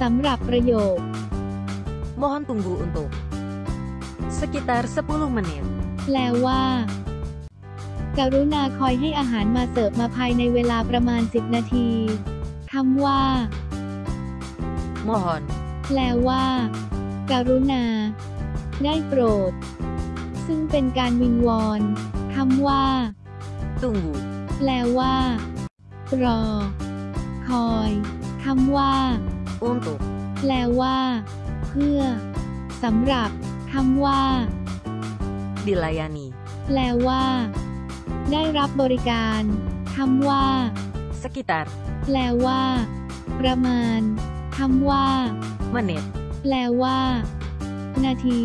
สำหรับประโยค Mohon tunggu untuk sekitar 10 menit. แปลว่า กรุณาคอยให้อาหารมาเสิร์ฟมาภายในเวลาประมาณ 10 นาทีคำว่า Mohon แปลว่า กรุณา ได้โปรด ซึ่งเป็นการวิงวอนคำว่า tunggu แปลว่า รอ คอยคำว่า untuk แปลว่า เพื่อสำหรับคำว่า dilayani. แปลว่า ได้รับบริการคำว่า Sekitar แปลว่า ประมาณคำว่า menit. แปลว่า นาที